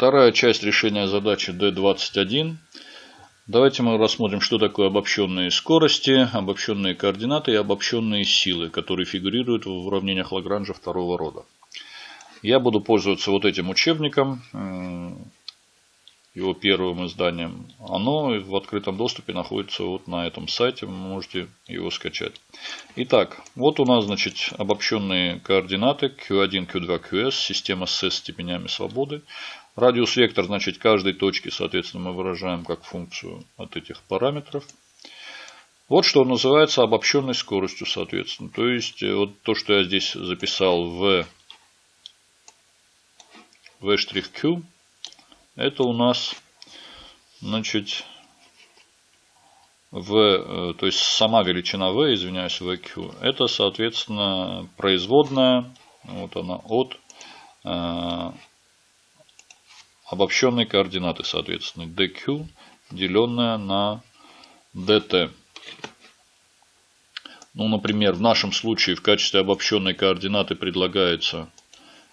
Вторая часть решения задачи D21. Давайте мы рассмотрим, что такое обобщенные скорости, обобщенные координаты и обобщенные силы, которые фигурируют в уравнениях Лагранжа второго рода. Я буду пользоваться вот этим учебником его первым изданием. Оно в открытом доступе находится вот на этом сайте, вы можете его скачать. Итак, вот у нас, значит, обобщенные координаты Q1, Q2, QS, система с степенями свободы. Радиус вектор, значит, каждой точки, соответственно, мы выражаем как функцию от этих параметров. Вот что называется обобщенной скоростью, соответственно. То есть, э, вот то, что я здесь записал в v', это у нас, значит, v, э, то есть сама величина v, извиняюсь, vq, это, соответственно, производная, вот она, от э, обобщенной координаты, соответственно, dq, деленная на dt. Ну, например, в нашем случае в качестве обобщенной координаты предлагается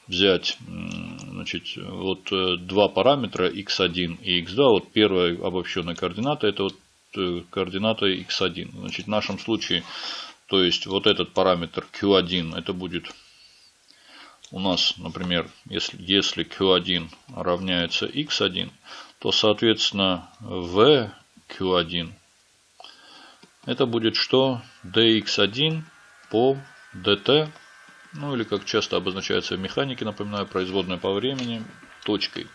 взять значит, вот э, два параметра x1 и x2. Вот первая обобщенная координата это вот э, координата x1. Значит, в нашем случае, то есть вот этот параметр q1 это будет у нас, например, если, если q1 равняется x1, то, соответственно, v q1 это будет что? dx1 по dt ну или как часто обозначается в механике, напоминаю, производная по времени точкой.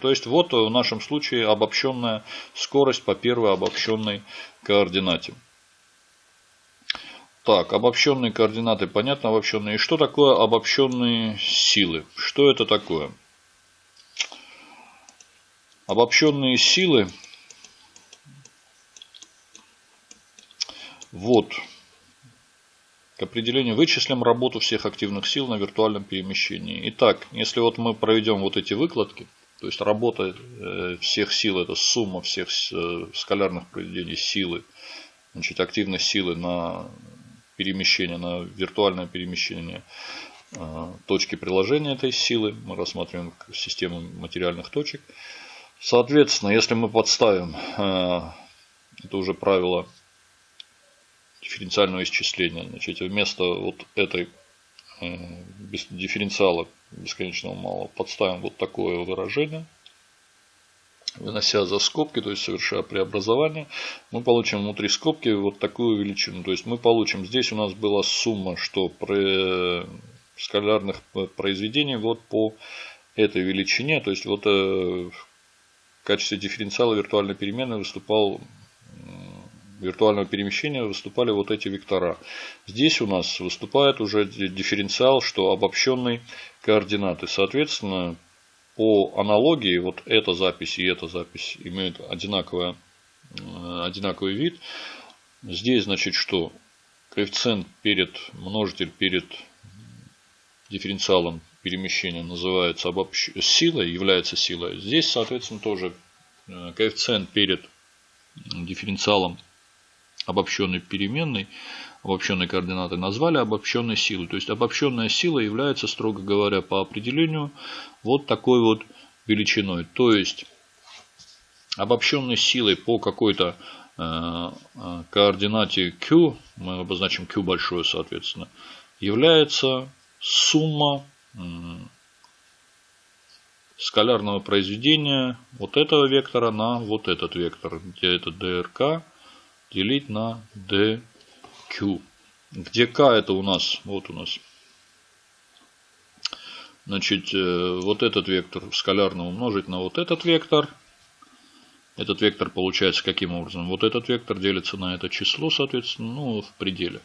То есть вот в нашем случае обобщенная скорость по первой обобщенной координате. Так, обобщенные координаты, понятно, обобщенные. И что такое обобщенные силы? Что это такое? Обобщенные силы. Вот к определению вычислим работу всех активных сил на виртуальном перемещении. Итак, если вот мы проведем вот эти выкладки, то есть работа э, всех сил, это сумма всех э, скалярных произведений силы, значит, активность силы на перемещение, на виртуальное перемещение э, точки приложения этой силы. Мы рассматриваем систему материальных точек. Соответственно, если мы подставим, это уже правило дифференциального исчисления. Значит, вместо вот этой э, дифференциала бесконечного малого подставим вот такое выражение. Вынося за скобки, то есть совершая преобразование, мы получим внутри скобки вот такую величину. То есть мы получим, здесь у нас была сумма, что при скалярных произведений вот по этой величине. То есть вот э, в качестве дифференциала виртуальной переменной выступал виртуального перемещения выступали вот эти вектора. Здесь у нас выступает уже дифференциал, что обобщенной координаты. Соответственно, по аналогии вот эта запись и эта запись имеют одинаковое, э, одинаковый вид. Здесь значит что? Коэффициент перед, множитель перед дифференциалом перемещения называется обобщ... силой, является силой. Здесь, соответственно, тоже э, коэффициент перед дифференциалом обобщенной переменной, обобщенной координаты назвали обобщенной силой. То есть обобщенная сила является, строго говоря, по определению вот такой вот величиной. То есть обобщенной силой по какой-то э, э, координате q, мы обозначим q большое, соответственно, является сумма скалярного произведения вот этого вектора на вот этот вектор, где это дрк делить на dq. Где k это у нас, вот у нас, значит, э, вот этот вектор скалярно умножить на вот этот вектор. Этот вектор получается каким образом? Вот этот вектор делится на это число, соответственно, ну, в пределе.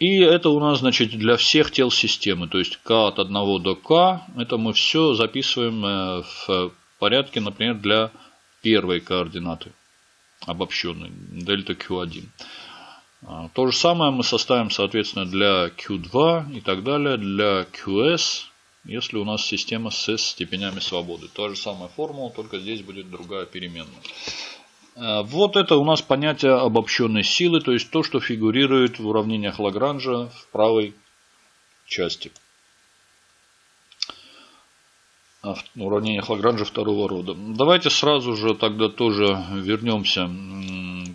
И это у нас, значит, для всех тел системы. То есть k от 1 до k, это мы все записываем э, в порядке, например, для первой координаты обобщенный, дельта Q1. А, то же самое мы составим, соответственно, для Q2 и так далее, для QS, если у нас система с степенями свободы. Та же самая формула, только здесь будет другая переменная. А, вот это у нас понятие обобщенной силы, то есть то, что фигурирует в уравнениях Лагранжа в правой части. Уравнениях Лагранжа второго рода. Давайте сразу же тогда тоже вернемся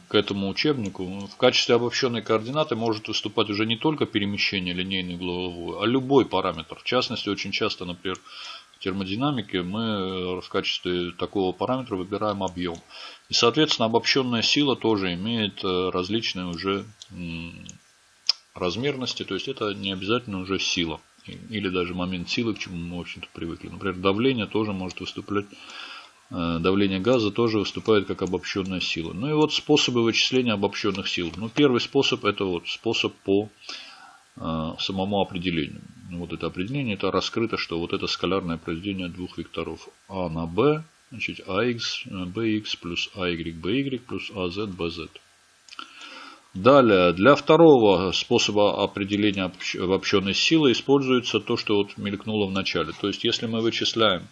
к этому учебнику. В качестве обобщенной координаты может выступать уже не только перемещение линейной угловой, а любой параметр. В частности, очень часто, например, в термодинамике мы в качестве такого параметра выбираем объем. И, соответственно, обобщенная сила тоже имеет э, различные уже размерности, то есть это не обязательно уже сила или даже момент силы, к чему мы, в общем-то, привыкли. Например, давление тоже может выступать, э, давление газа тоже выступает как обобщенная сила. Ну и вот способы вычисления обобщенных сил. Ну, первый способ это вот способ по э, самому определению. Ну, вот это определение, это раскрыто, что вот это скалярное произведение двух векторов А на Б, значит, AX, BX э, плюс AY, BY плюс AZ, BZ. Далее, для второго способа определения обобщенной силы используется то, что вот мелькнуло в начале. То есть, если мы вычисляем,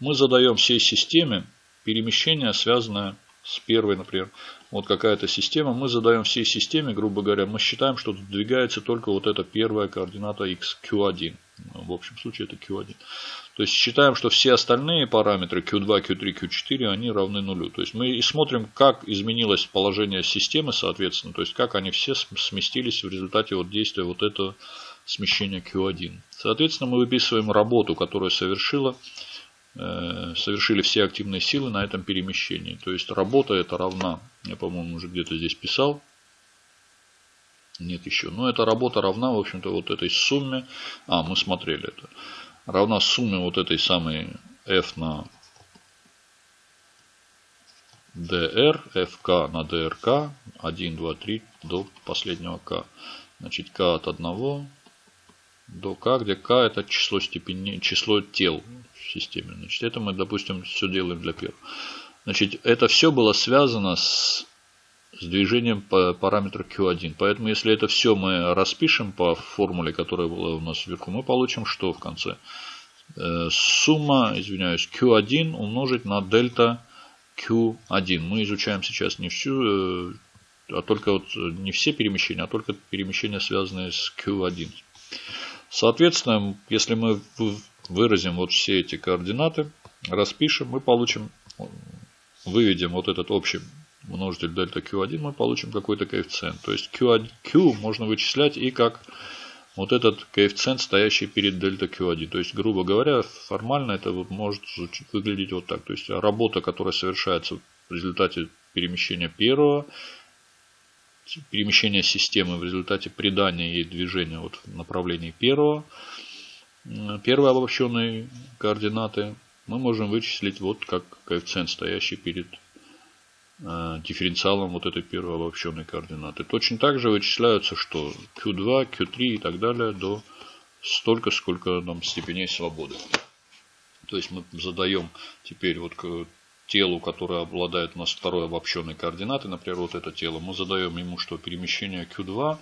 мы задаем всей системе перемещение, связанное с первой, например, вот какая-то система, мы задаем всей системе, грубо говоря, мы считаем, что двигается только вот эта первая координата x, q1. Ну, в общем случае это q1. То есть считаем, что все остальные параметры q2, q3, q4, они равны нулю. То есть мы и смотрим, как изменилось положение системы, соответственно, то есть как они все сместились в результате вот действия вот этого смещения q1. Соответственно, мы выписываем работу, которую совершила, э, совершили все активные силы на этом перемещении. То есть работа это равна, я по-моему уже где-то здесь писал, нет еще. Но эта работа равна, в общем-то, вот этой сумме. А, мы смотрели это равна сумме вот этой самой f на dr, fk на drk, 1, 2, 3 до последнего k. Значит, k от 1 до k, где k это число, степени, число тел в системе. Значит, это мы, допустим, все делаем для первого. Значит, это все было связано с с движением по параметру Q1. Поэтому, если это все мы распишем по формуле, которая была у нас вверху, мы получим что в конце? Э, сумма, извиняюсь, Q1 умножить на дельта Q1. Мы изучаем сейчас не всю, э, а только вот не все перемещения, а только перемещения, связанные с Q1. Соответственно, если мы выразим вот все эти координаты, распишем, мы получим, выведем вот этот общий множитель дельта Q1, мы получим какой-то коэффициент. То есть Q, Q можно вычислять и как вот этот коэффициент, стоящий перед дельта Q1. То есть, грубо говоря, формально это может выглядеть вот так. То есть, работа, которая совершается в результате перемещения первого, перемещения системы в результате придания ей движения вот в направлении первого, первой обобщенной координаты, мы можем вычислить вот как коэффициент, стоящий перед дифференциалом вот этой первой обобщенной координаты. Точно так же вычисляются, что Q2, Q3 и так далее до столько, сколько нам степеней свободы. То есть мы задаем теперь вот телу, которое обладает у нас второй обобщенной координатой, например, вот это тело, мы задаем ему, что перемещение Q2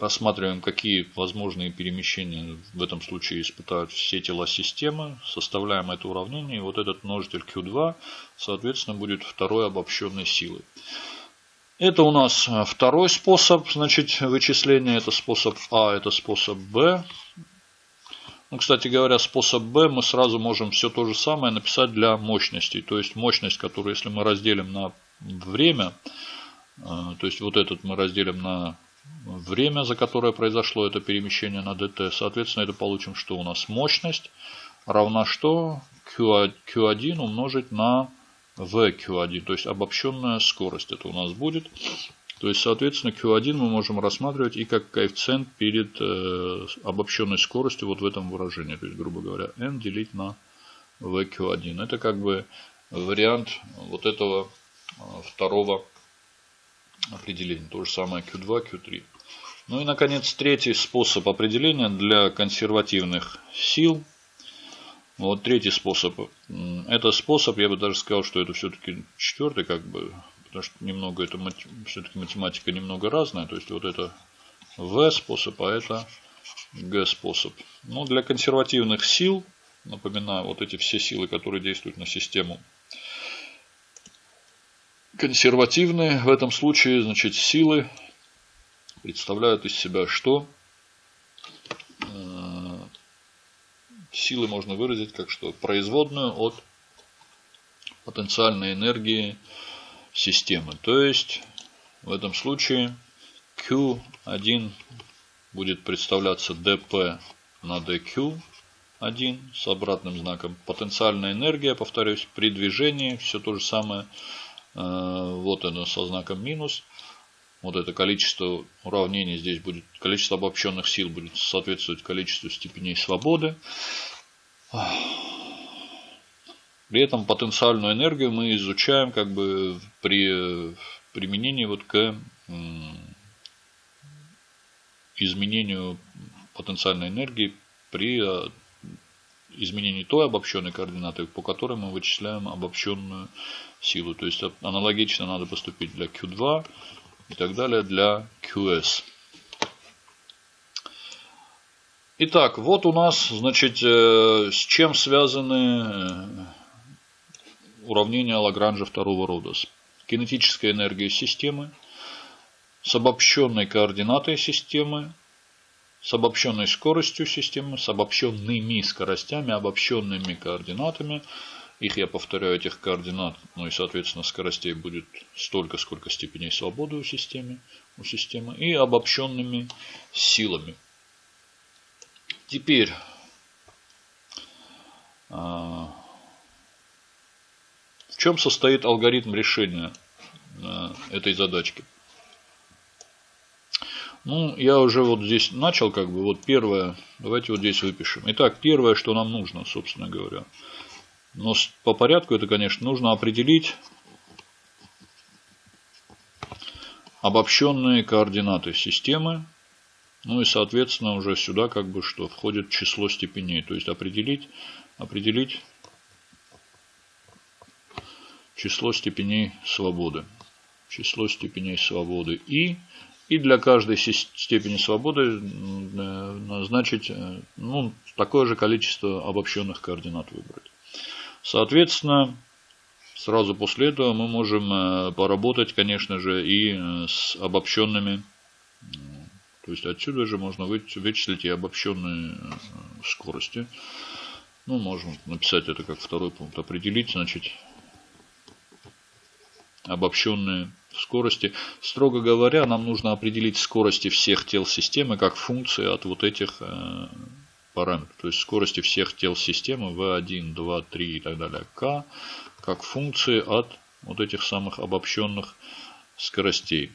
Рассматриваем, какие возможные перемещения в этом случае испытают все тела системы. Составляем это уравнение. И вот этот множитель Q2, соответственно, будет второй обобщенной силой. Это у нас второй способ значит, вычисления. Это способ А, это способ Б. Ну, кстати говоря, способ Б мы сразу можем все то же самое написать для мощностей. То есть мощность, которую если мы разделим на время, э, то есть вот этот мы разделим на время, за которое произошло это перемещение на dt. Соответственно, это получим, что у нас мощность равна что? Q1 умножить на VQ1, то есть обобщенная скорость это у нас будет. То есть, соответственно, Q1 мы можем рассматривать и как коэффициент перед э, обобщенной скоростью вот в этом выражении. То есть, грубо говоря, n делить на VQ1. Это как бы вариант вот этого э, второго определения. То же самое Q2, Q3. Ну и, наконец, третий способ определения для консервативных сил. Вот третий способ. Это способ, я бы даже сказал, что это все-таки четвертый, как бы, потому что немного это все-таки математика немного разная. То есть вот это В способ, а это Г способ. Но для консервативных сил, напоминаю, вот эти все силы, которые действуют на систему консервативные в этом случае, значит, силы представляют из себя что? Э, силы можно выразить как что? Производную от потенциальной энергии системы. То есть в этом случае Q1 будет представляться dp на dq1 с обратным знаком. Потенциальная энергия, повторюсь, при движении все то же самое. Э, вот оно со знаком минус. Вот это количество уравнений здесь будет, количество обобщенных сил будет соответствовать количеству степеней свободы. При этом потенциальную энергию мы изучаем как бы при применении вот к изменению потенциальной энергии при э, изменении той обобщенной координаты, по которой мы вычисляем обобщенную силу. То есть аналогично надо поступить для Q2 и так далее для QS. Итак, вот у нас, значит, э, с чем связаны уравнения Лагранжа второго рода. С кинетической энергией системы, с обобщенной координатой системы, с обобщенной скоростью системы, с обобщенными скоростями, обобщенными координатами. Их, я повторяю, этих координат, ну и, соответственно, скоростей будет столько, сколько степеней свободы у системы, у системы и обобщенными силами. Теперь а, чем состоит алгоритм решения а, этой задачки? Ну, я уже вот здесь начал, как бы, вот первое, давайте вот здесь выпишем. Итак, первое, что нам нужно, собственно говоря. Но по порядку это, конечно, нужно определить обобщенные координаты системы. Ну и, соответственно, уже сюда как бы что входит число степеней. То есть определить, определить число степеней свободы. Число степеней свободы и и для каждой степени свободы назначить э, ну, такое же количество обобщенных координат выбрать. Соответственно, сразу после этого мы можем э, поработать, конечно же, и э, с обобщенными. То есть отсюда же можно вычислить и обобщенные скорости. Ну, можем написать это как второй пункт. Определить, значит, обобщенные скорости. Строго говоря, нам нужно определить скорости всех тел системы как функции от вот этих э, параметров. То есть скорости всех тел системы V1, 2, 3 и так далее. K как функции от вот этих самых обобщенных скоростей.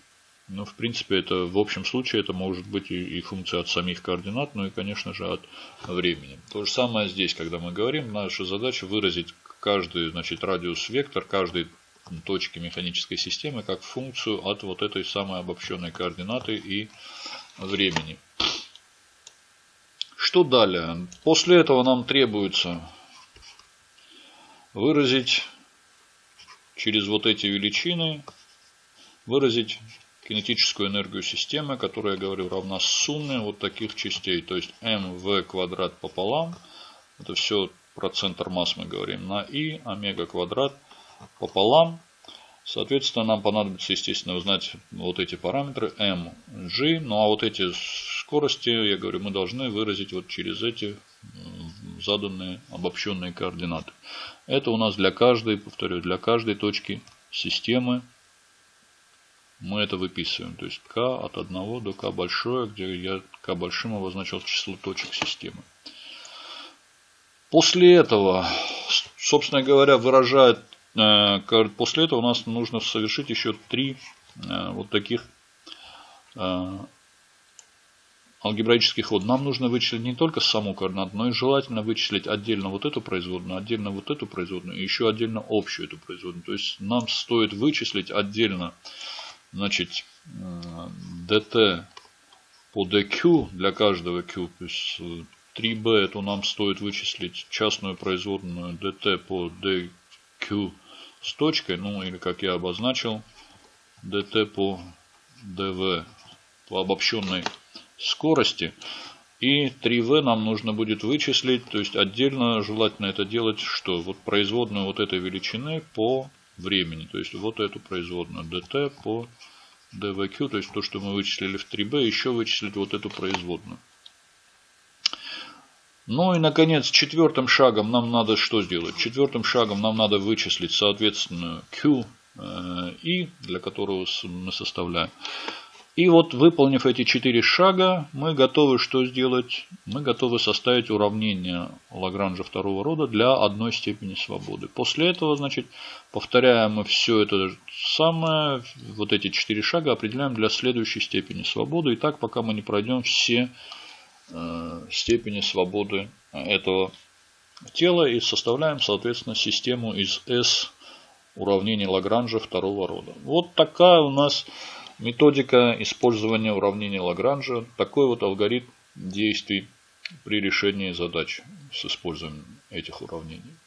Ну, в принципе, это в общем случае это может быть и, и функция от самих координат, ну и, конечно же, от времени. То же самое здесь, когда мы говорим, наша задача выразить каждый значит, радиус вектор, каждый точки механической системы как функцию от вот этой самой обобщенной координаты и времени. Что далее? После этого нам требуется выразить через вот эти величины, выразить кинетическую энергию системы, которая, я говорю, равна сумме вот таких частей. То есть mv квадрат пополам, это все про центр масс мы говорим, на и омега квадрат пополам. Соответственно, нам понадобится, естественно, узнать вот эти параметры m, g. Ну а вот эти скорости, я говорю, мы должны выразить вот через эти заданные обобщенные координаты. Это у нас для каждой, повторю, для каждой точки системы мы это выписываем. То есть k от 1 до k большое, где я k большим обозначил число точек системы. После этого, собственно говоря, выражает после этого у нас нужно совершить еще три э, вот таких э, алгебраических ход. Нам нужно вычислить не только саму координату, но и желательно вычислить отдельно вот эту производную, отдельно вот эту производную и еще отдельно общую эту производную. То есть нам стоит вычислить отдельно значит, dt по dq для каждого q. То есть 3b это нам стоит вычислить частную производную dt по dq с точкой, ну или как я обозначил, dt по dv по обобщенной скорости. И 3v нам нужно будет вычислить, то есть отдельно желательно это делать, что вот производную вот этой величины по времени. То есть вот эту производную dt по dvq, то есть то, что мы вычислили в 3b, еще вычислить вот эту производную. Ну и, наконец, четвертым шагом нам надо что сделать? Четвертым шагом нам надо вычислить, соответственно, Q и, для которого мы составляем. И вот выполнив эти четыре шага, мы готовы что сделать? Мы готовы составить уравнение Лагранжа второго рода для одной степени свободы. После этого, значит, повторяем мы все это самое, вот эти четыре шага определяем для следующей степени свободы. И так, пока мы не пройдем все э, степени свободы этого тела и составляем, соответственно, систему из S уравнений Лагранжа второго рода. Вот такая у нас Методика использования уравнения Лагранжа. Такой вот алгоритм действий при решении задач с использованием этих уравнений.